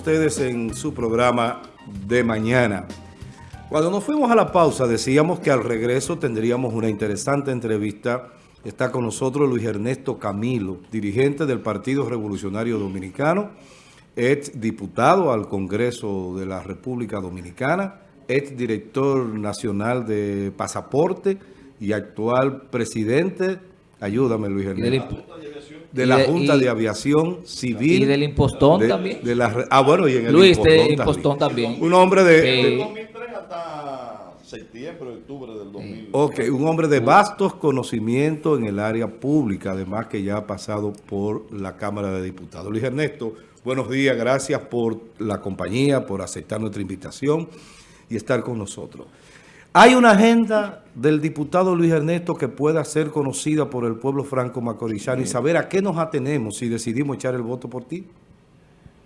ustedes en su programa de mañana. Cuando nos fuimos a la pausa decíamos que al regreso tendríamos una interesante entrevista. Está con nosotros Luis Ernesto Camilo, dirigente del Partido Revolucionario Dominicano, ex diputado al Congreso de la República Dominicana, ex director nacional de pasaporte y actual presidente, ayúdame Luis Ernesto, de la Junta de Aviación Civil. Y del impostón también. De la, ah, bueno, y en el Luis, impostón, de impostón también. Un hombre de... de 2003 hasta septiembre, octubre del 2000. Ok, un hombre de vastos conocimientos en el área pública, además que ya ha pasado por la Cámara de Diputados. Luis Ernesto, buenos días, gracias por la compañía, por aceptar nuestra invitación y estar con nosotros. ¿Hay una agenda del diputado Luis Ernesto que pueda ser conocida por el pueblo franco-macorizano y saber a qué nos atenemos si decidimos echar el voto por ti?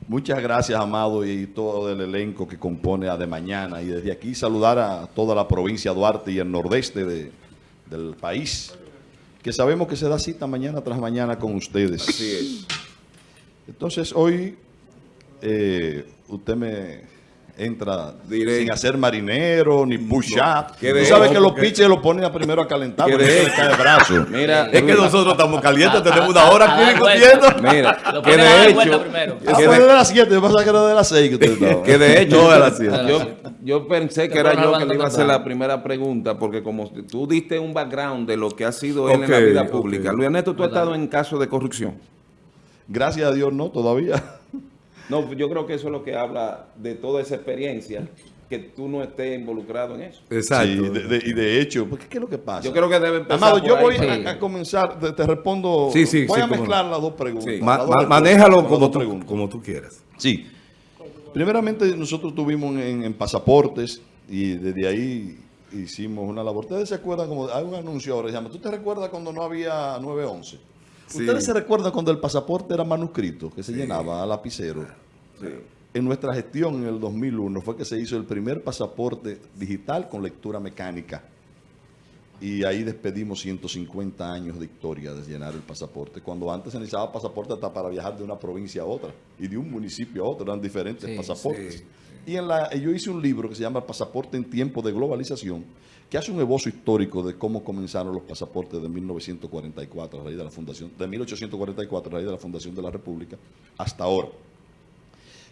Muchas gracias, Amado, y todo el elenco que compone a De Mañana. Y desde aquí saludar a toda la provincia de Duarte y el nordeste de, del país, que sabemos que se da cita mañana tras mañana con ustedes. Así es. Entonces, hoy eh, usted me entra sin hacer marinero ni push-up. Tú sabes que los pitches lo ponen a primero a calentar porque de cae el brazo. Mira, es que nosotros estamos calientes, tenemos una hora aquí discutiendo. Mira, que de hecho... Ah, que de las 7, yo pensaba que era de las 6 que usted estaba. que de hecho... No, de las 7. Yo, yo pensé que era yo que le iba a hacer la primera pregunta, porque como tú diste un background de lo que ha sido él en la vida pública. Luis Ernesto, ¿tú has estado en caso de corrupción? Gracias a Dios, no, todavía. No, yo creo que eso es lo que habla de toda esa experiencia, que tú no estés involucrado en eso. Exacto. Sí, de, de, y de hecho, ¿qué, ¿qué es lo que pasa? Yo creo que debe empezar Amado, yo voy a, a, comenzar, te, te, respondo, sí, sí, voy sí, a mezclar las dos preguntas. Sí. Ma, ma, manéjalo como tú, como tú quieras. Sí. Primeramente, nosotros tuvimos en, en, pasaportes y desde ahí hicimos una labor. ¿Ustedes se acuerdan? como Hay un anuncio ahora, se llama, ¿tú te recuerdas cuando no había 911? Sí. ¿Ustedes se recuerdan cuando el pasaporte era manuscrito, que se sí. llenaba a lapicero? En nuestra gestión en el 2001 fue que se hizo el primer pasaporte digital con lectura mecánica. Y ahí despedimos 150 años de historia de llenar el pasaporte. Cuando antes se necesitaba pasaporte hasta para viajar de una provincia a otra y de un municipio a otro, eran diferentes sí, pasaportes. Y en la, yo hice un libro que se llama Pasaporte en tiempo de globalización, que hace un esbozo histórico de cómo comenzaron los pasaportes de 1944, a raíz de la fundación, de 1844, a raíz de la fundación de la República, hasta ahora.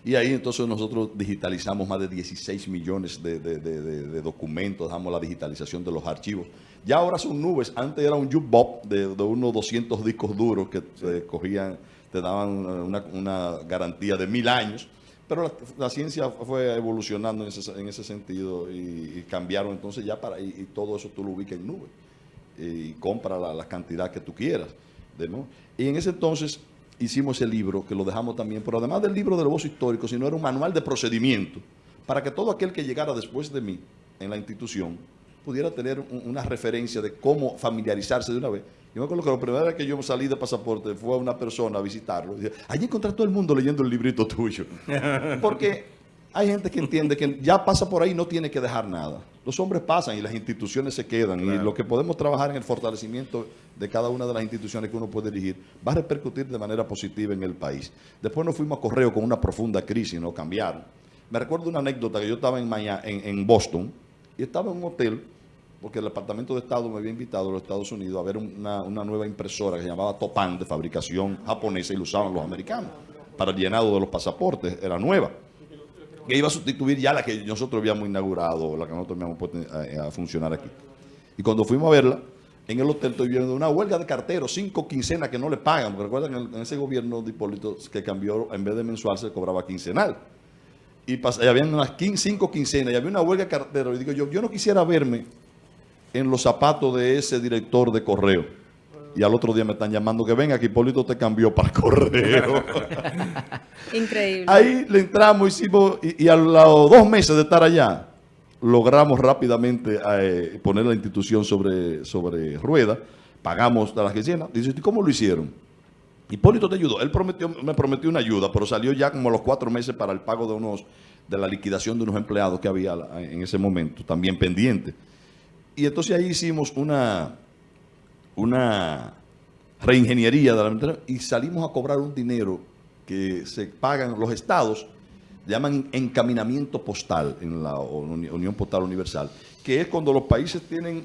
Y ahí entonces nosotros digitalizamos más de 16 millones de, de, de, documentos, damos la digitalización de los archivos. Ya ahora son nubes, antes era un jukebox de, unos 200 discos duros que te cogían, te daban una, una garantía de mil años. Pero la, ciencia fue evolucionando en ese, en ese sentido y, y, cambiaron entonces ya para, y, y, todo eso tú lo ubicas en nube y compra la, la cantidad que tú quieras. ¿no? Y en ese entonces hicimos el libro, que lo dejamos también, pero además del libro del voz histórico, sino era un manual de procedimiento para que todo aquel que llegara después de mí en la institución pudiera tener un, una referencia de cómo familiarizarse de una vez. Yo me acuerdo que la primera vez que yo salí de pasaporte fue a una persona a visitarlo. Y dije, allí encontré a todo el mundo leyendo el librito tuyo. Porque hay gente que entiende que ya pasa por ahí y no tiene que dejar nada. Los hombres pasan y las instituciones se quedan. Claro. Y lo que podemos trabajar en el fortalecimiento de cada una de las instituciones que uno puede dirigir va a repercutir de manera positiva en el país. Después nos fuimos a correo con una profunda crisis, no cambiaron. Me recuerdo una anécdota que yo estaba en, Miami, en, en Boston y estaba en un hotel porque el Departamento de Estado me había invitado a los Estados Unidos a ver una, una nueva impresora que se llamaba Topan, de fabricación japonesa, y lo usaban los americanos para el llenado de los pasaportes, era nueva. Que iba a sustituir ya la que nosotros habíamos inaugurado, la que nosotros habíamos puesto a, a funcionar aquí. Y cuando fuimos a verla, en el hotel estoy viendo una huelga de carteros, cinco quincenas que no le pagan, porque recuerdan en, en ese gobierno de Hipólito que cambió, en vez de mensual se cobraba quincenal. Y, y habían unas quince, cinco quincenas y había una huelga de carteros. Y digo yo, yo no quisiera verme en los zapatos de ese director de correo. Y al otro día me están llamando que venga, que Hipólito te cambió para correo. Increíble. Ahí le entramos, hicimos, y, y a los dos meses de estar allá, logramos rápidamente eh, poner la institución sobre, sobre rueda, pagamos a las quincenas. Dice, ¿cómo lo hicieron? Hipólito te ayudó. Él prometió, me prometió una ayuda, pero salió ya como a los cuatro meses para el pago de unos de la liquidación de unos empleados que había en ese momento, también pendiente. Y entonces ahí hicimos una, una reingeniería de la y salimos a cobrar un dinero que se pagan los estados llaman encaminamiento postal en la Unión Postal Universal, que es cuando los países tienen,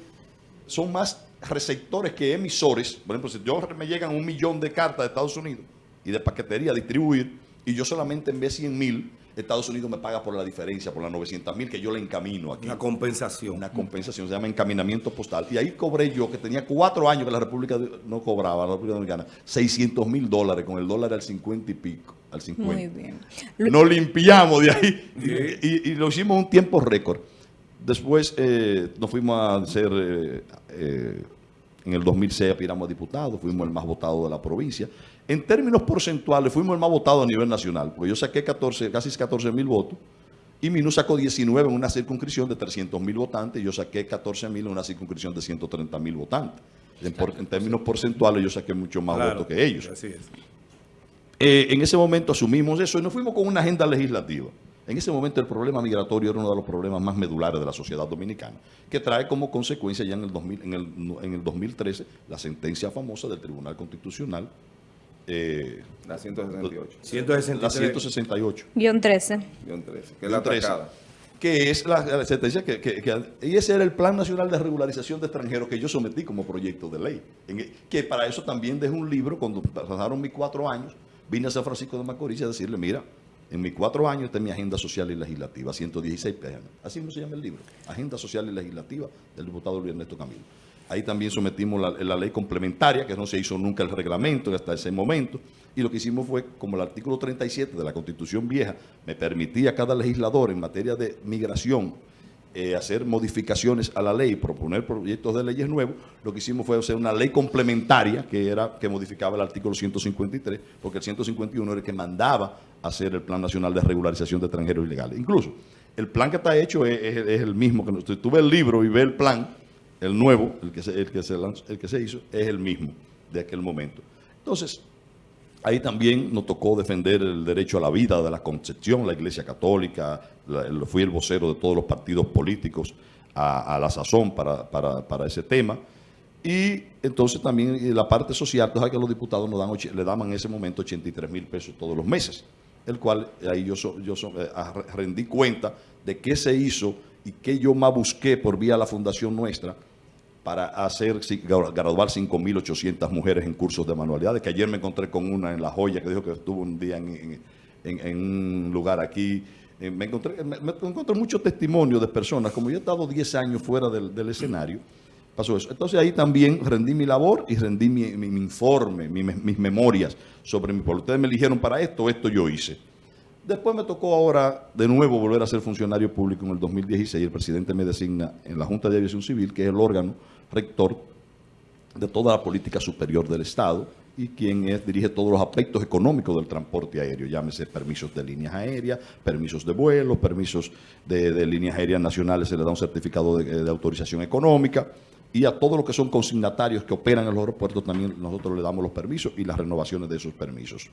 son más receptores que emisores. Por ejemplo, si yo me llegan un millón de cartas de Estados Unidos y de paquetería a distribuir, y yo solamente envié 100 mil, Estados Unidos me paga por la diferencia, por las 900 mil que yo le encamino aquí. Una compensación. Una compensación, se llama encaminamiento postal. Y ahí cobré yo, que tenía cuatro años que la República no cobraba, la República Dominicana, 600 mil dólares, con el dólar al 50 y pico, al 50. Muy bien. Nos limpiamos de ahí y, lo hicimos un tiempo récord. Después eh, nos fuimos a hacer... Eh, eh, en el 2006 aspiramos a diputados, fuimos el más votado de la provincia. En términos porcentuales, fuimos el más votado a nivel nacional, porque yo saqué 14, casi 14 mil votos, y Minú sacó 19 en una circunscripción de 300 mil votantes, y yo saqué 14 mil en una circunscripción de 130 mil votantes. En, términos porcentuales, yo saqué mucho más votos que ellos. Así es. Eh, en ese momento asumimos eso y nos fuimos con una agenda legislativa. En ese momento el problema migratorio era uno de los problemas más medulares de la sociedad dominicana, que trae como consecuencia ya en el, 2000, en el, en el 2013 la sentencia famosa del Tribunal Constitucional. Eh, la 168. La 168. Guión 13. Guión 13, que es la atacada que es la, sentencia que, que, y ese era el Plan Nacional de Regularización de Extranjeros que yo sometí como proyecto de ley. que para eso también dejé un libro, cuando pasaron mis cuatro años, vine a San Francisco de Macorís a decirle, mira, en mis cuatro años mi agenda social y legislativa, 116 páginas. Así no se llama el libro, Agenda Social y Legislativa del diputado Luis Ernesto Camilo. Ahí también sometimos la, ley complementaria, que no se hizo nunca el reglamento hasta ese momento, y lo que hicimos fue, como el artículo 37 de la Constitución vieja me permitía a cada legislador en materia de migración eh, hacer modificaciones a la ley, proponer proyectos de leyes nuevos, lo que hicimos fue hacer una ley complementaria que era que modificaba el artículo 153, porque el 151 era el que mandaba hacer el Plan Nacional de Regularización de Extranjeros Ilegales. Incluso, el plan que está hecho es, el mismo. que Tuve el libro y ve el plan, el nuevo, el que, se, el, que se el que se hizo, es el mismo de aquel momento. Entonces, Ahí también nos tocó defender el derecho a la vida de la Concepción, la Iglesia Católica, fui el vocero de todos los partidos políticos a, la sazón para, ese tema. Y entonces también la parte social, sabes que los diputados nos dan, le daban en ese momento 83 mil pesos todos los meses, el cual ahí yo, yo eh, rendí cuenta de qué se hizo y qué yo más busqué por vía de la fundación nuestra, para hacer graduar 5.800 mujeres en cursos de manualidades, que ayer me encontré con una en La Joya que dijo que estuvo un día en, un lugar aquí. Eh, me encontré, me, encontré muchos testimonios de personas, como yo he estado 10 años fuera del, escenario, pasó eso. Entonces ahí también rendí mi labor y rendí mi, informe, mis memorias sobre mi pueblo. Ustedes me eligieron para esto, esto yo hice. Después me tocó ahora de nuevo volver a ser funcionario público en el 2016. El presidente me designa en la Junta de Aviación Civil, que es el órgano rector de toda la política superior del Estado y quien dirige todos los aspectos económicos del transporte aéreo, llámese permisos de líneas aéreas, permisos de vuelo, permisos de, líneas aéreas nacionales, se le da un certificado de, autorización económica, y a todos los que son consignatarios que operan en los aeropuertos también nosotros le damos los permisos y las renovaciones de esos permisos.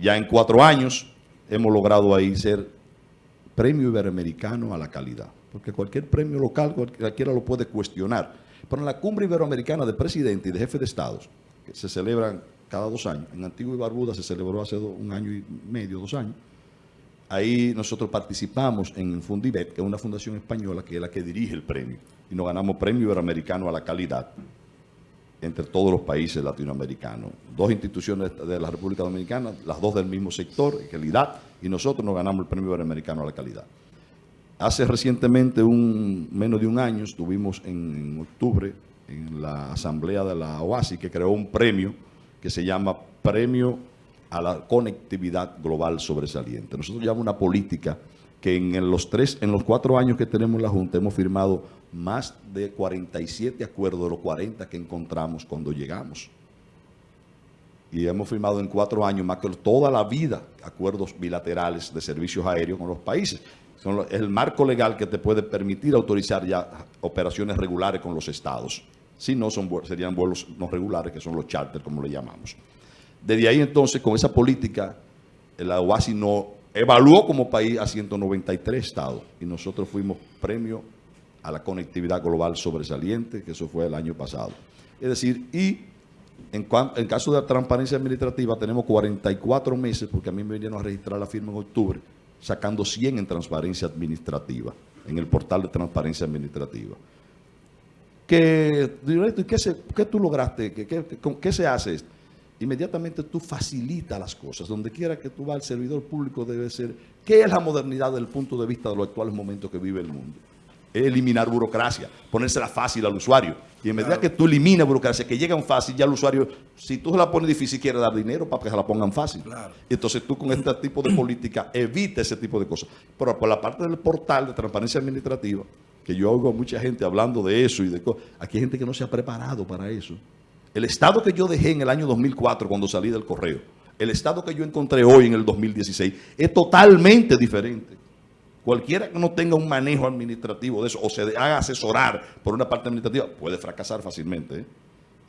Ya en cuatro años hemos logrado ahí ser premio iberoamericano a la calidad porque cualquier premio local cualquiera lo puede cuestionar. Pero en la cumbre iberoamericana de presidente y de jefe de estados, que se celebran cada dos años, en Antigua y Barbuda se celebró hace un año y medio, dos años, ahí nosotros participamos en Fundibet, que es una fundación española que es la que dirige el premio, y nos ganamos premio iberoamericano a la calidad entre todos los países latinoamericanos. Dos instituciones de la República Dominicana, las dos del mismo sector, calidad, y nosotros nos ganamos el premio iberoamericano a la calidad. Hace recientemente, un, menos de un año, estuvimos en, octubre en la asamblea de la OASI que creó un premio que se llama Premio a la Conectividad Global Sobresaliente. Nosotros llevamos una política que en los, tres, en los cuatro años que tenemos la Junta hemos firmado más de 47 acuerdos de los 40 que encontramos cuando llegamos. Y hemos firmado en cuatro años más que toda la vida acuerdos bilaterales de servicios aéreos con los países es el marco legal que te puede permitir autorizar ya operaciones regulares con los estados. Si no, son, serían vuelos no regulares, que son los charters, como le llamamos. Desde ahí entonces, con esa política, la OASI nos evaluó como país a 193 estados y nosotros fuimos premio a la conectividad global sobresaliente, que eso fue el año pasado. Es decir, y En, caso de transparencia administrativa, tenemos 44 meses, porque a mí me vinieron a registrar la firma en octubre, sacando 100 en transparencia administrativa, en el portal de transparencia administrativa. ¿y ¿qué, se- qué tú lograste? ¿Qué, qué- qué- qué se hace? esto? Inmediatamente tú facilitas las cosas. Donde quiera que tú vas, el servidor público debe ser. ¿Qué es la modernidad desde el punto de vista de los actuales momentos que vive el mundo? Es eliminar burocracia, ponérsela fácil al usuario. Y en medida que tú eliminas burocracia, que llegan fácil, ya el usuario, si tú se la pones difícil, quiere dar dinero para que se la pongan fácil. Y entonces tú con este tipo de política evitas ese tipo de cosas. Pero por la parte del portal de transparencia administrativa, que yo oigo a mucha gente hablando de eso y de cosas, aquí hay gente que no se ha preparado para eso. El estado que yo dejé en el año 2004 cuando salí del correo, el estado que yo encontré hoy en el 2016, es totalmente diferente. Cualquiera que no tenga un manejo administrativo de eso o se haga asesorar por una parte administrativa puede fracasar fácilmente. ¿eh?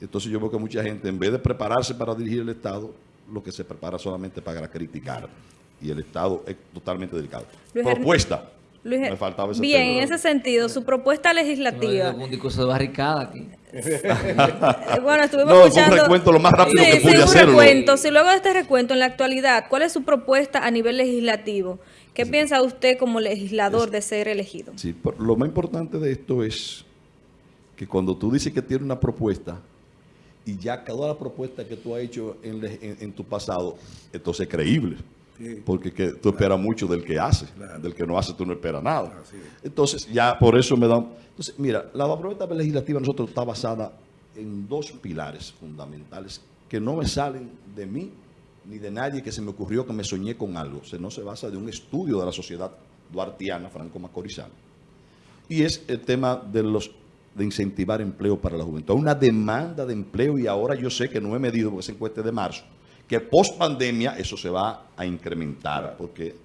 Entonces yo veo que mucha gente, en vez de prepararse para dirigir el Estado, lo que se prepara solamente para criticar. Y el Estado es totalmente delicado. Luis Propuesta. Luis, Me faltaba ese bien, en ese sentido, su propuesta legislativa. Un discurso de barricada aquí. Bueno, estuvimos No, fue un escuchando. recuento lo más rápido sí, que pude sí, un hacerlo. recuento. Si luego de este recuento, en la actualidad, ¿cuál es su propuesta a nivel legislativo? ¿Qué piensa usted como legislador de ser elegido? Sí, por- lo más importante de esto es que cuando tú dices que tienes una propuesta y ya cada la propuesta que tú has hecho en, le- en- en tu pasado, entonces es creíble. Porque que tú esperas mucho del que hace, del que no hace tú no esperas nada. Entonces ya por eso me da... Entonces mira, la propuesta legislativa nosotros está basada en dos pilares fundamentales que no me salen de mí ni de nadie que se me ocurrió que me soñé con algo. O sea, no se basa de un estudio de la sociedad duartiana, franco-macorizana y es el tema de los de incentivar empleo para la juventud. Una demanda de empleo y ahora yo sé que no he medido porque esa encuesta es de marzo, que post pandemia eso se va a incrementar porque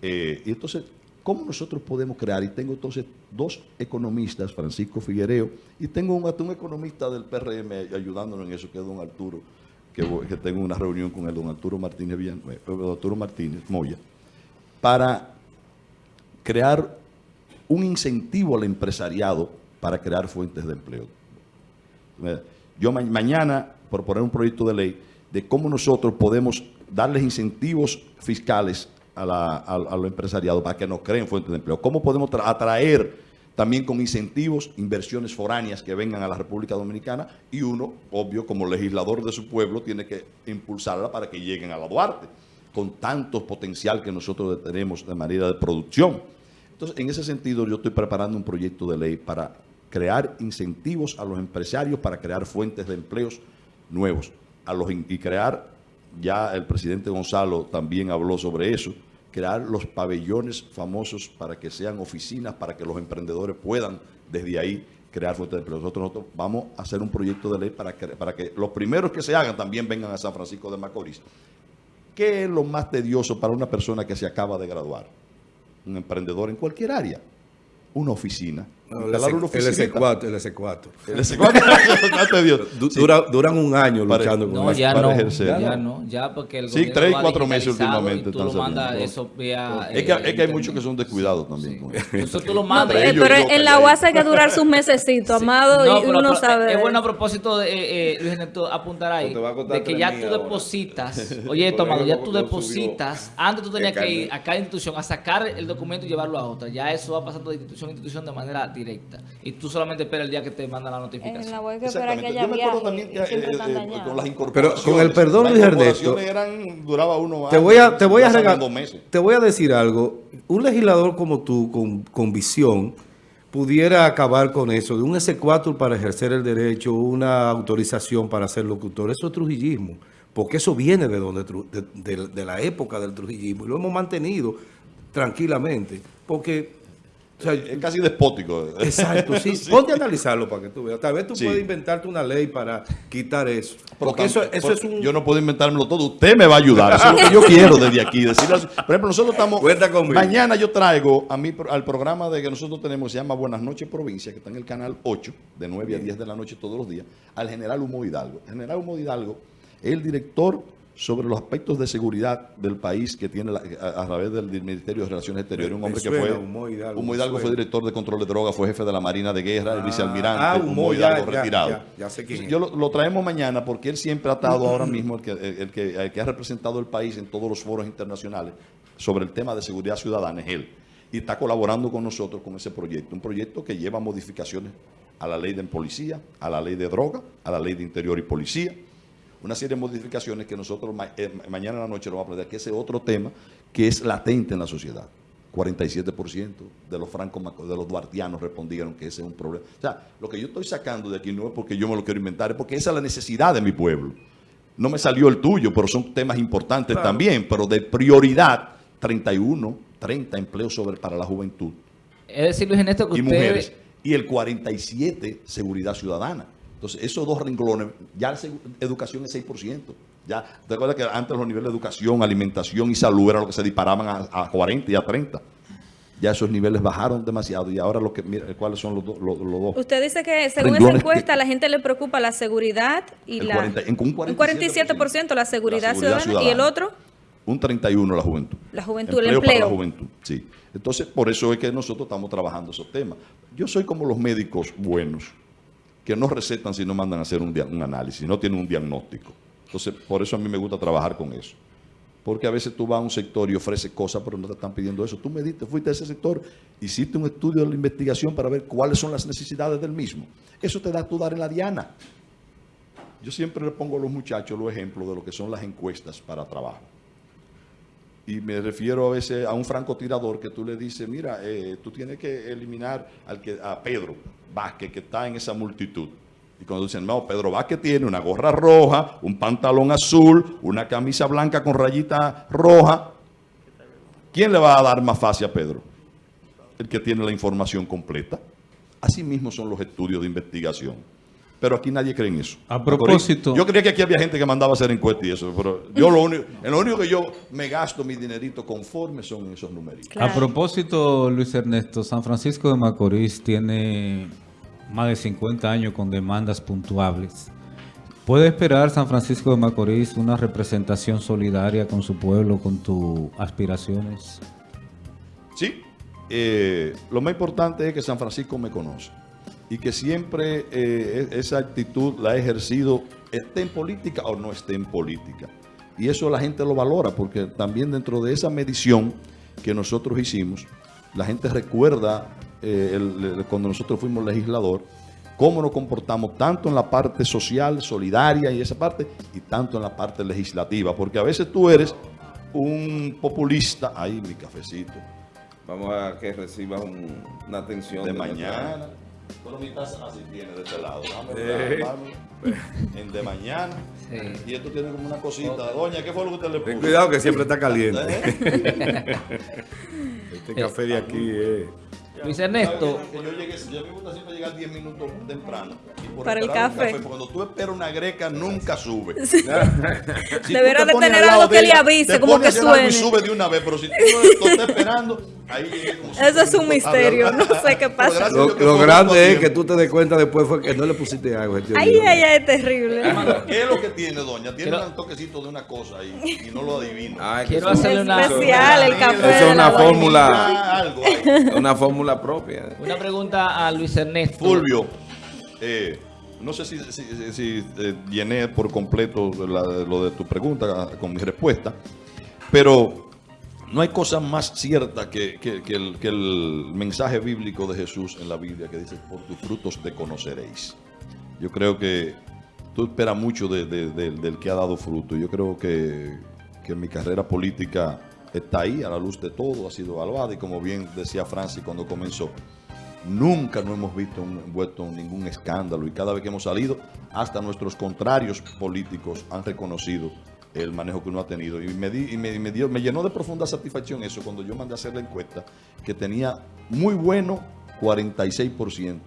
eh, y entonces ¿cómo nosotros podemos crear? Y tengo entonces dos economistas, Francisco Figuereo, y tengo un, un economista del PRM ayudándonos en eso, que es don Arturo, que, tengo una reunión con el don Arturo Martínez, Villanueva, eh, Arturo Martínez Moya, para crear un incentivo al empresariado para crear fuentes de empleo. Mira, Yo ma- mañana proponer un proyecto de ley de cómo nosotros podemos darles incentivos fiscales a, la, a, a los empresariados para que nos creen fuentes de empleo. Cómo podemos tra- atraer también con incentivos inversiones foráneas que vengan a la República Dominicana y uno, obvio, como legislador de su pueblo, tiene que impulsarla para que lleguen a la Duarte, con tanto potencial que nosotros tenemos de manera de producción. Entonces, en ese sentido, yo estoy preparando un proyecto de ley para crear incentivos a los empresarios para crear fuentes de empleos nuevos a los, y crear, ya el presidente Gonzalo también habló sobre eso, crear los pabellones famosos para que sean oficinas, para que los emprendedores puedan desde ahí crear fuentes de empleo. Nosotros, vamos a hacer un proyecto de ley para que, para que los primeros que se hagan también vengan a San Francisco de Macorís. ¿Qué es lo más tedioso para una persona que se acaba de graduar? Un emprendedor en cualquier área. Una oficina. No, el, Instalar una S- el oficinita. S4, el S4. El S4 más tedioso. Du- Sí. dura- duran un año Para- luchando con No, eso. ya para no, ejercer. ya Ya no, ya porque el Sí, gobierno tres, cuatro meses últimamente y tú lo mandas eso vía... Es que, eh, es que hay muchos que son descuidados también. con eso. Entonces tú lo mandas... pero, ellos- pero yo en la. UAS hay que durar sus mesecitos, amado, No, y pero- uno pero sabe. Es bueno a propósito de eh, eh, Luis Ernesto apuntar ahí, de que ya tú depositas. Oye, esto, amado, ya tú depositas. Antes tú tenías que ir a cada institución a sacar el documento y llevarlo a otra. Ya eso va pasando de institución a institución de manera directa. Y tú solamente esperas el día que te mandan la En notificación. la web que espera que Exactamente. haya Yo me acuerdo viaje, también que y siempre eh, están eh, dañados. con las Pero con el perdón, Luis Ernesto, eran, duraba uno Te voy a, te voy a regalar, te voy a decir algo. Un legislador como tú, con, con visión, pudiera acabar con eso, de un S4 para ejercer el derecho, una autorización para ser locutor. Eso es trujillismo, porque eso viene de, donde, de- de la época del trujillismo y lo hemos mantenido tranquilamente, porque... o sea, Es casi despótico. Exacto, sí. Ponte a analizarlo para que tú veas. Tal vez tú Sí. puedes inventarte una ley para quitar eso. Porque eso, eso por- es un... Yo no puedo inventármelo todo. Usted me va a ayudar. Eso es lo que yo quiero desde aquí. Decirle. Por ejemplo, nosotros estamos... Cuenta conmigo. Mañana yo traigo a mí, al programa de que nosotros tenemos, se llama Buenas noches Provincia, que está en el canal 8, de 9 a 10 de la noche todos los días, al general Humo Hidalgo. El general Humo Hidalgo es el director sobre los aspectos de seguridad del país que tiene la- a, a través del, Ministerio de Relaciones Exteriores. Un hombre que fue... Humo Hidalgo, Humo me Hidalgo fue director de control de drogas, fue jefe de la Marina de Guerra, el Ah, vicealmirante, ah, Humo Hidalgo ya, retirado. ya, ya sé quién es. Yo lo, lo traemos mañana porque él siempre ha estado ahora mismo, el que, el, que, el que ha representado el país en todos los foros internacionales sobre el tema de seguridad ciudadana, es él. Y está colaborando con nosotros con ese proyecto. Un proyecto que lleva modificaciones a la ley de policía, a la ley de droga, a la ley de interior y policía. Una serie de modificaciones que nosotros ma- eh, ma- mañana en la noche lo vamos a plantear, que ese otro tema que es latente en la sociedad. 47% de los francos, de los duartianos respondieron que ese es un problema. O sea, lo que yo estoy sacando de aquí no es porque yo me lo quiero inventar, es porque esa es la necesidad de mi pueblo. No me salió el tuyo, pero son temas importantes también, pero de prioridad, 31, 30 empleos sobre, para la juventud Es decir, Luis Ernesto, que y usted... mujeres. Y el 47, seguridad ciudadana. Entonces, esos dos renglones, ya la educación es 6%. Ya, ¿te acuerdas que antes los niveles de educación, alimentación y salud era lo que se disparaban a, a 40 y a 30? Ya esos niveles bajaron demasiado y ahora lo que, mira, ¿cuáles son los, dos- los, los dos? Usted dice que según esa encuesta que- la gente le preocupa la seguridad y El la... 40 en- con un 47% la seguridad, ciudadana, y el otro Un 31 la juventud. La juventud, el para empleo. la juventud, sí. Entonces, por eso es que nosotros estamos trabajando esos temas. Yo soy como los médicos buenos, que no recetan si no mandan a hacer un, análisis, no tienen un diagnóstico. Entonces, por eso a mí me gusta trabajar con eso. Porque a veces tú vas a un sector y ofreces cosas, pero no te están pidiendo eso. Tú mediste, fuiste a ese sector, hiciste un estudio de la investigación para ver cuáles son las necesidades del mismo. Eso te da tú dar en la diana. Yo siempre le pongo a los muchachos los ejemplos de lo que son las encuestas para trabajo. Y me refiero a veces a un francotirador que tú le dices, mira, eh, tú tienes que eliminar al que, a Pedro Vázquez que está en esa multitud. Y cuando dicen, no, Pedro Vázquez tiene una gorra roja, un pantalón azul, una camisa blanca con rayita roja. ¿Quién le va a dar más fácil a Pedro? El que tiene la información completa. Así mismo son los estudios de investigación. Pero aquí nadie cree en eso. A propósito- Yo creía que aquí había gente que mandaba a hacer encuestas y eso, pero yo lo único, en lo único que yo me gasto mi dinerito conforme son esos numeritos. Claro. A propósito, Luis Ernesto, San Francisco de Macorís tiene más de 50 años con demandas puntuables. ¿Puede esperar San Francisco de Macorís una representación solidaria con su pueblo, con tus aspiraciones? Sí, eh, lo más importante es que San Francisco me conoce y que siempre eh, e- esa actitud la he ejercido, esté en política o no esté en política. Y eso la gente lo valora porque también dentro de esa medición que nosotros hicimos, la gente recuerda eh, el- el- cuando nosotros fuimos legislador, cómo nos comportamos tanto en la parte social, solidaria y esa parte, y tanto en la parte legislativa, porque a veces tú eres un populista, ahí mi cafecito, Vamos a que reciba un- una atención de mañana. Bueno, mi taza así tiene de este lado. Dame, dame, En de mañana. Sí. Y esto tiene como una cosita. Doña, ¿qué fue lo que usted le Ten puso? cuidado que siempre está caliente. ¿Eh? Este café de aquí es... Luis Ernesto, yo llegué, yo me gusta siempre llegar 10 minutos temprano. Y por Para el café. porque Cuando tú esperas una greca, nunca sube. Sí. Si Deberá te de tener algo que le avise, te como pones que algo y suene. sube de una vez, pero si tú no estás esperando, ahí Eso es un misterio, no sé qué pasa. Lo, grande es que tú te des cuenta después fue que no le pusiste agua. este Ay, ay, ay, es terrible. ¿Qué es lo que tiene, doña? Tiene Quiero- un toquecito de una cosa ahí y no lo adivino. Ay, Quiero hacerle una- Especial el café. Eso es una la fórmula. Ah, una fórmula propia. una pregunta a Luis Ernesto. Fulvio, eh, no sé si, si- si- si, eh, llené por completo la- lo de tu pregunta con mi respuesta, pero no hay cosa más cierta que, que- el, mensaje bíblico de Jesús en la Biblia que dice, por tus frutos te conoceréis. Yo creo que tú esperas mucho de- de- de- del que ha dado fruto. Yo creo que, mi carrera política está ahí, a la luz de todo, ha sido evaluada y como bien decía Francis cuando comenzó, nunca no hemos visto un- envuelto en ningún escándalo y cada vez que hemos salido, hasta nuestros contrarios políticos han reconocido el manejo que uno ha tenido. Y me, di- y me, me dio, me llenó de profunda satisfacción eso cuando yo mandé a hacer la encuesta, que tenía muy bueno 46%.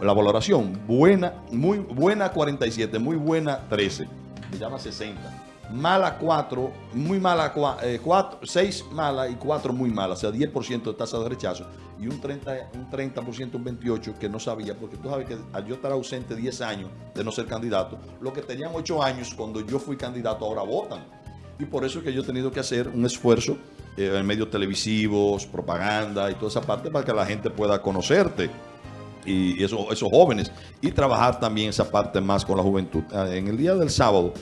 La valoración, buena, muy buena 47, muy buena 13. Me llama 60. Mala 4, muy mala 4, 6 mala y 4 muy malas, o sea, 10% de tasa de rechazo y un 30%, un 30%, un 28% que no sabía, porque tú sabes que al yo estar ausente 10 años de no ser candidato, los que tenían 8 años cuando yo fui candidato ahora votan. Y por eso es que yo he tenido que hacer un esfuerzo eh, en medios televisivos, propaganda y toda esa parte para que la gente pueda conocerte y eso, esos jóvenes y trabajar también esa parte más con la juventud. Ah, En el día del sábado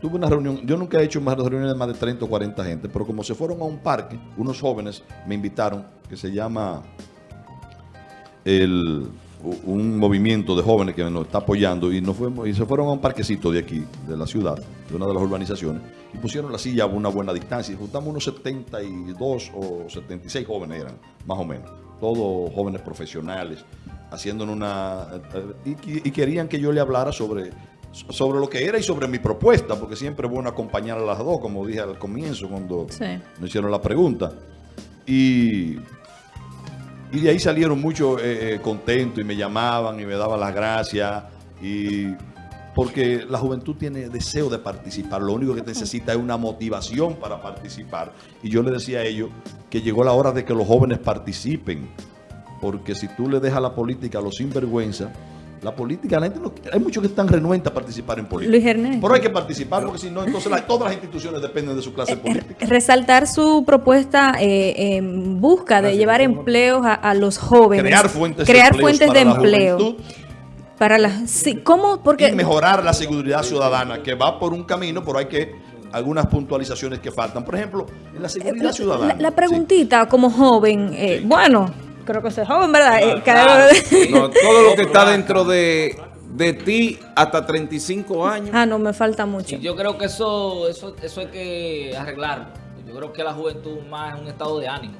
tuve una reunión, yo nunca he hecho más reuniones de más de 30 o 40 gente, pero como se fueron a un parque, unos jóvenes me invitaron, que se llama el, un movimiento de jóvenes que nos está apoyando y, nos fuimos, y se fueron a un parquecito de aquí, de la ciudad, de una de las urbanizaciones, y pusieron la silla a una buena distancia y juntamos unos 72 o 76 jóvenes eran, más o menos, todos jóvenes profesionales, haciéndonos una... Y, y querían que yo le hablara sobre sobre lo que era y sobre mi propuesta, porque siempre es bueno acompañar a las dos, como dije al comienzo cuando Sí. me hicieron la pregunta. Y, y de ahí salieron muchos eh, eh, contentos y me llamaban y me daban las gracias. Y porque la juventud tiene deseo de participar, lo único que necesita es una motivación para participar. Y yo le decía a ellos que llegó la hora de que los jóvenes participen, porque si tú le dejas la política a los sinvergüenza, la política, la gente no- hay muchos que están renuentes a participar en política. Luis Ernesto. Pero hay que participar porque si no, entonces la- todas las instituciones dependen de su clase política. Resaltar su propuesta eh, en busca de llevar empleos a, a los jóvenes. Crear fuentes Crear de, fuentes de empleo. juventud Para la, sí, ¿Cómo? Porque y mejorar la seguridad ciudadana, que va por un camino, pero hay que algunas puntualizaciones que faltan. Por ejemplo, en la seguridad la, ciudadana. la preguntita como joven, eh, bueno, creo que soy joven, ¿verdad? Eh, Claro, cada- No, todo lo que está dentro de, de ti hasta 35 años. ah, no, me falta mucho. Y yo creo que eso, eso, eso hay que arreglarlo. Yo creo que la juventud más es un estado de ánimo.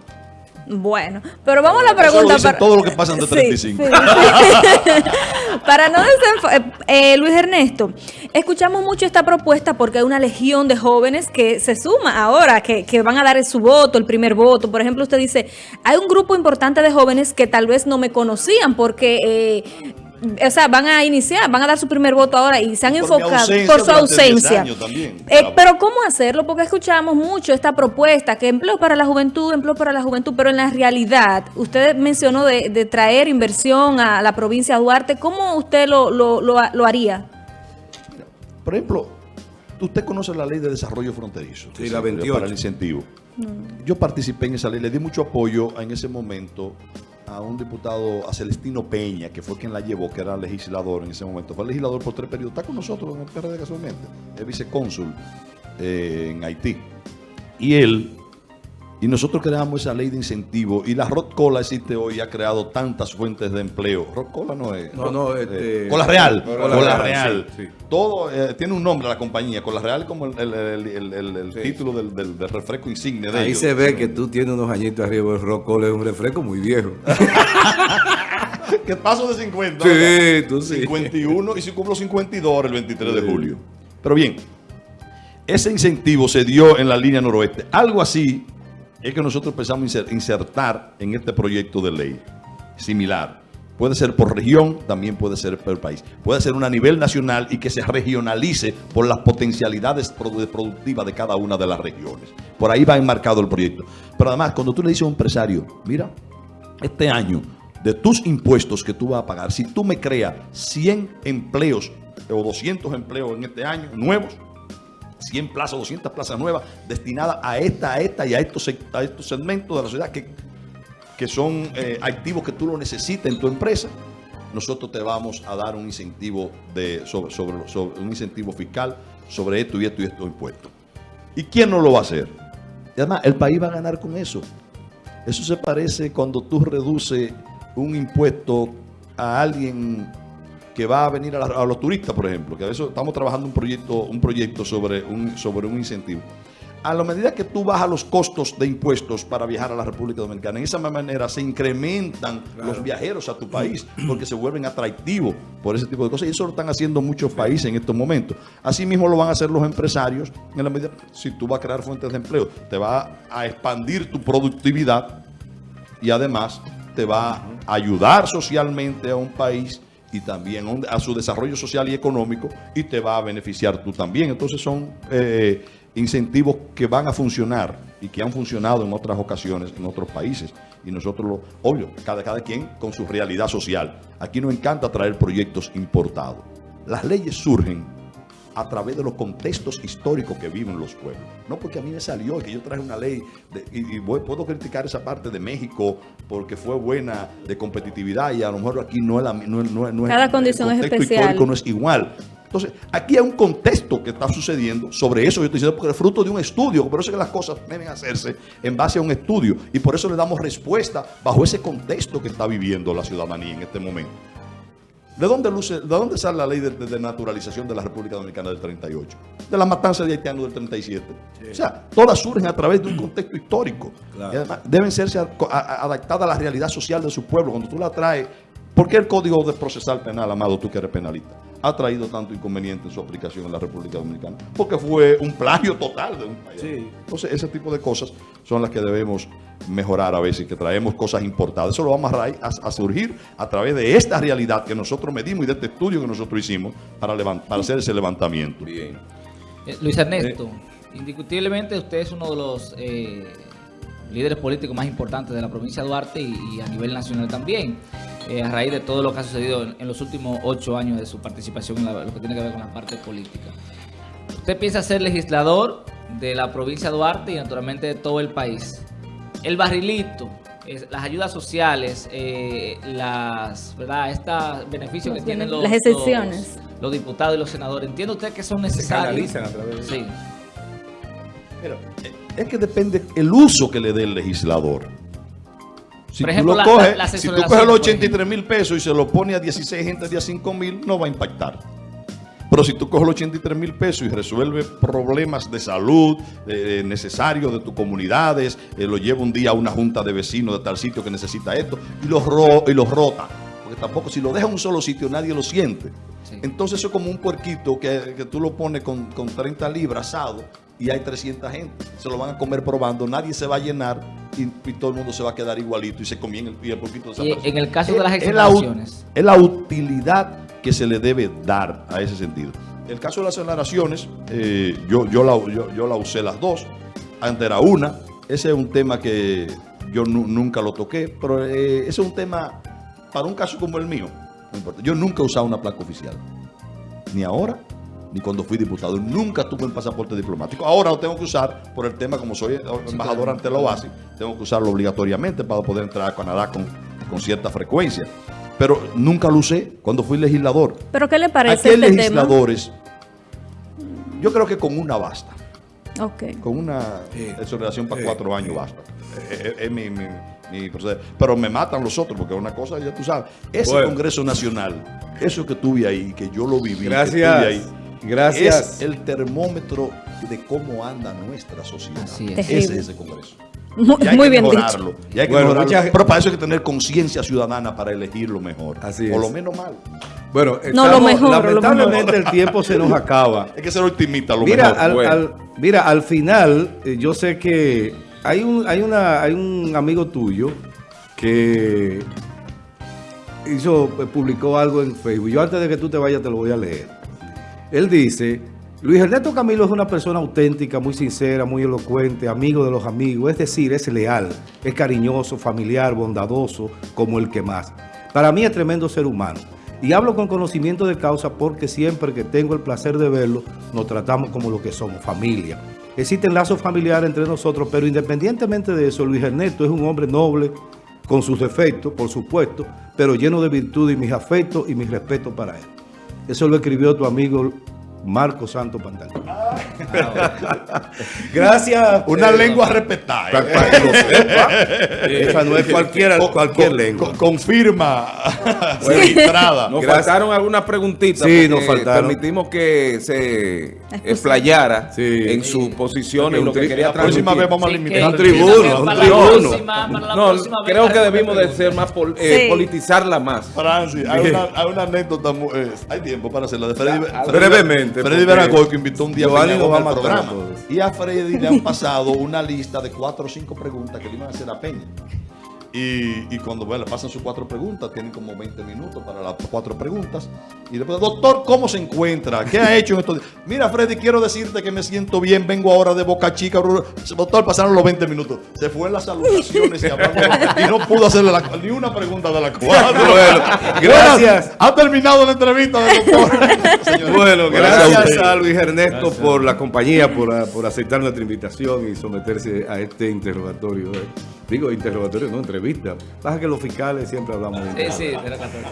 Bueno, pero vamos a la lo pregunta. dicen todos los que de Sí, 35. sí, sí. para no desenfo- eh, Luis Ernesto, escuchamos mucho esta propuesta porque hay una legión de jóvenes que se suma ahora, que, que van a dar su voto, el primer voto. Por ejemplo, usted dice, hay un grupo importante de jóvenes que tal vez no me conocían porque... eh, o sea, van a iniciar, van a dar su primer voto ahora y se han Por enfocado ausencia por su durante 10 ausencia. también. Eh, pero ¿cómo hacerlo? Porque escuchamos mucho esta propuesta, que empleo para la juventud, empleo para la juventud, pero en la realidad, usted mencionó de, de traer inversión a la provincia de Duarte, ¿cómo usted lo, lo, lo, lo haría? Por ejemplo, usted conoce la ley de desarrollo fronterizo. Sí, la se creó 28. Para el incentivo. Yo participé en esa ley, le di mucho apoyo en ese momento a un diputado, a Celestino Peña, que fue quien la llevó, que era legislador en ese momento. Fue legislador por tres periodos. Está con nosotros en casualmente. Es vicecónsul eh, en Haití. Y él, y nosotros creamos esa ley de incentivo. Y la Rod Cola existe hoy y ha creado tantas fuentes de empleo. Rod Cola no es. No, no, este- Cola Real. Cola Cola, Real, Real. sí, sí. Todo eh, tiene un nombre la compañía. Cola Real como el, el- el- el- el- el Sí. título del, del- del refresco insignia de Ahí ellos. se ve que tú tienes unos añitos arriba. El Rocol es un refresco muy viejo. que paso de 50. Sí, ¿verdad? tú sí. 51 y si cumplo 52 ahora el 23 de julio. Pero bien, ese incentivo se dio en la línea noroeste. Algo así es que nosotros inser- insertar en este proyecto de ley. Similar. Puede ser por región, también puede ser por país. Puede ser una a nivel nacional y que se regionalice por las potencialidades produ- productivas de cada una de las regiones. Por ahí va enmarcado el proyecto. Pero además, cuando tú le dices a un empresario, mira, este año, de tus impuestos que tú vas a pagar, si tú me creas 100 empleos o 200 empleos en este año nuevos, 100 plazas, 200 plazas nuevas destinadas a esta, a esta y a estos, a estos segmentos de la sociedad que, que son eh, activos que tú lo necesitas en tu empresa, nosotros te vamos a dar un incentivo de sobre, sobre- sobre- un incentivo fiscal sobre esto y esto y estos impuestos. ¿Y quién no lo va a hacer? Y además, el país va a ganar con eso. Eso se parece cuando tú reduces un impuesto a alguien que va a venir a, la- a los turistas, por ejemplo, que a veces estamos trabajando un proyecto, un proyecto sobre, un, sobre un incentivo. A la medida que tú bajas los costos de impuestos para viajar a la República Dominicana, en esa manera se incrementan los viajeros a tu país porque se vuelven atractivos por ese tipo de cosas. Y eso lo están haciendo muchos países en estos momentos. Así mismo lo van a hacer los empresarios en la medida, si tú vas a crear fuentes de empleo, te va a expandir tu productividad y además te va a ayudar socialmente a un país y también a su desarrollo social y económico y te va a beneficiar tú también. Entonces son eh, incentivos que van a funcionar y que han funcionado en otras ocasiones en otros países. Y nosotros, lo, obvio, cada, cada quien con su realidad social. Aquí nos encanta traer proyectos importados. Las leyes surgen a través de los contextos históricos que viven los pueblos. No porque a mí me salió que yo traje una ley y, puedo criticar esa parte de México porque fue buena de competitividad y a lo mejor aquí no es la no, no, Cada condición es especial. histórico no es igual. Entonces, aquí hay un contexto que está sucediendo sobre eso. Yo estoy diciendo porque es fruto de un estudio. Por eso es que las cosas deben hacerse en base a un estudio. Y por eso le damos respuesta bajo ese contexto que está viviendo la ciudadanía en este momento. ¿De dónde, luce, ¿De dónde sale la ley de, naturalización de la República Dominicana del 38? De la matanza de haitianos del 37. O sea, todas surgen a través de un contexto histórico. Y además deben serse adaptadas a la realidad social de su pueblo. Cuando tú la traes, ¿por qué el Código de Procesal Penal, amado, tú que eres penalista? Ha traído tanto inconveniente en su aplicación en la República Dominicana, porque fue un plagio total de un país. Entonces, ese tipo de cosas son las que debemos mejorar a veces, que traemos cosas importadas. Eso lo vamos a, a, surgir a través de esta realidad que nosotros medimos y de este estudio que nosotros hicimos para, para hacer ese levantamiento. Bien. Eh, Luis Ernesto, indiscutiblemente usted es uno de los... Eh, líderes políticos más importantes de la provincia de Duarte y, a nivel nacional también, eh, a raíz de todo lo que ha sucedido en, los últimos ocho años de su participación en lo que tiene que ver con la parte política. Usted piensa ser legislador de la provincia de Duarte y naturalmente de todo el país. El barrilito, las ayudas sociales, eh, las, ¿verdad? Estos beneficios que tienen los, las excepciones. Los, diputados y los senadores. ¿Entiende usted que son necesarios? Se a través de Sí. Pero, eh, es que depende el uso que le dé el legislador. Si tú lo coges, si tú coges los 83 mil pesos y se lo pone a 16 gente de a 5 mil, no va a impactar. Pero si tú coges los 83 mil pesos y resuelves problemas de salud eh, necesarios de tus comunidades, eh, lo lleva un día a una junta de vecinos de tal sitio que necesita esto y los, ro y los rota. Porque tampoco, si lo deja en un solo sitio, nadie lo siente. Entonces eso es como un puerquito que, que tú lo pones con, con 30 libras asado y hay 300 gente. Se lo van a comer probando, nadie se va a llenar y, todo el mundo se va a quedar igualito y se comien el, y el poquito de En el caso de las exoneraciones. Es la, utilidad que se le debe dar a ese sentido. El caso de las exoneraciones, eh, yo, yo, la, yo, la usé las dos. Antes era una. Ese es un tema que yo nunca lo toqué, pero eh, ese es un tema para un caso como el mío. No importa. Yo nunca he usado una placa oficial. Ni ahora, ni cuando fui diputado. Nunca tuve el pasaporte diplomático. Ahora lo tengo que usar por el tema, como soy embajador ante la OASI, tengo que usarlo obligatoriamente para poder entrar a Canadá con, con cierta frecuencia. Pero nunca lo usé cuando fui legislador. ¿Pero qué le parece Aquí este legisladores, yo creo que con una basta. Okay. Con una exoneración para cuatro años basta. Es mi, mi, mi, Pero me matan los otros, porque una cosa, ya tú sabes, ese Congreso Nacional, eso que tuve ahí, que yo lo viví, Gracias. Que ahí, Gracias. Es el termómetro de cómo anda nuestra sociedad. Ese es ese Congreso. Muy, bien dicho. Y hay que bueno, Pero para eso hay que tener conciencia ciudadana para elegir lo mejor. Así o lo menos mal. Bueno, no, lo mejor, lamentablemente el tiempo se nos acaba. hay que ser optimista, lo mira, mejor. Al, mira, al final, eh, yo sé que hay un, hay, una, hay un amigo tuyo que hizo, publicó algo en Facebook. Yo antes de que tú te vayas te lo voy a leer. Él dice, Luis Ernesto Camilo es una persona auténtica, muy sincera, muy elocuente, amigo de los amigos, es decir, es leal, es cariñoso, familiar, bondadoso, como el que más. Para mí es tremendo ser humano. Y hablo con conocimiento de causa porque siempre que tengo el placer de verlo, nos tratamos como lo que somos, familia. Existen lazos familiares entre nosotros, pero independientemente de eso, Luis Ernesto es un hombre noble, con sus defectos, por supuesto, pero lleno de virtud y mis afectos y mis respetos para él. Eso lo escribió tu amigo Marco Santo Pantalón. Gracias. Una lengua respetada. ¿eh? Esa no es cualquiera, cualquier lengua. confirma. Nos faltaron algunas preguntitas. Sí, nos faltaron. Permitimos que se explayara en sus posiciones en lo que quería La próxima vez vamos a limitar. Un tribuno, un tribuno. No, creo que debimos de ser más, eh, politizarla más. Francis, hay una, hay una anécdota, eh, hay tiempo para hacerla. De Freddy, brevemente. Freddy Veragoy que invitó un día a programa. Y a Freddy le han pasado una lista de cuatro o cinco preguntas que le iban a hacer a Peña. Y, y cuando bueno, le pasan sus cuatro preguntas, tienen como 20 minutos para las cuatro preguntas. Y después, doctor, ¿cómo se encuentra? ¿Qué ha hecho en estos días? Mira, Freddy, quiero decirte que me siento bien, vengo ahora de Boca Chica. Doctor, pasaron los 20 minutos. Se fue en las salutaciones y, hablando, y no pudo hacerle la, ni una pregunta de la cuatro. Bueno, gracias. Ha terminado la entrevista del doctor. bueno, gracias a Luis Ernesto por la compañía, por, por aceptar nuestra invitación y someterse a este interrogatorio. Digo, interrogatorio, no entrevista. Pasa que los fiscales siempre hablamos de Sí, sí,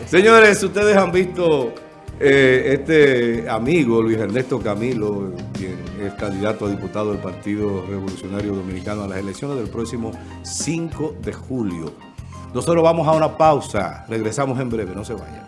Señores, ustedes han visto eh, este amigo, Luis Ernesto Camilo, quien es candidato a diputado del Partido Revolucionario Dominicano a las elecciones del próximo 5 de julio. Nosotros vamos a una pausa. Regresamos en breve, no se vayan.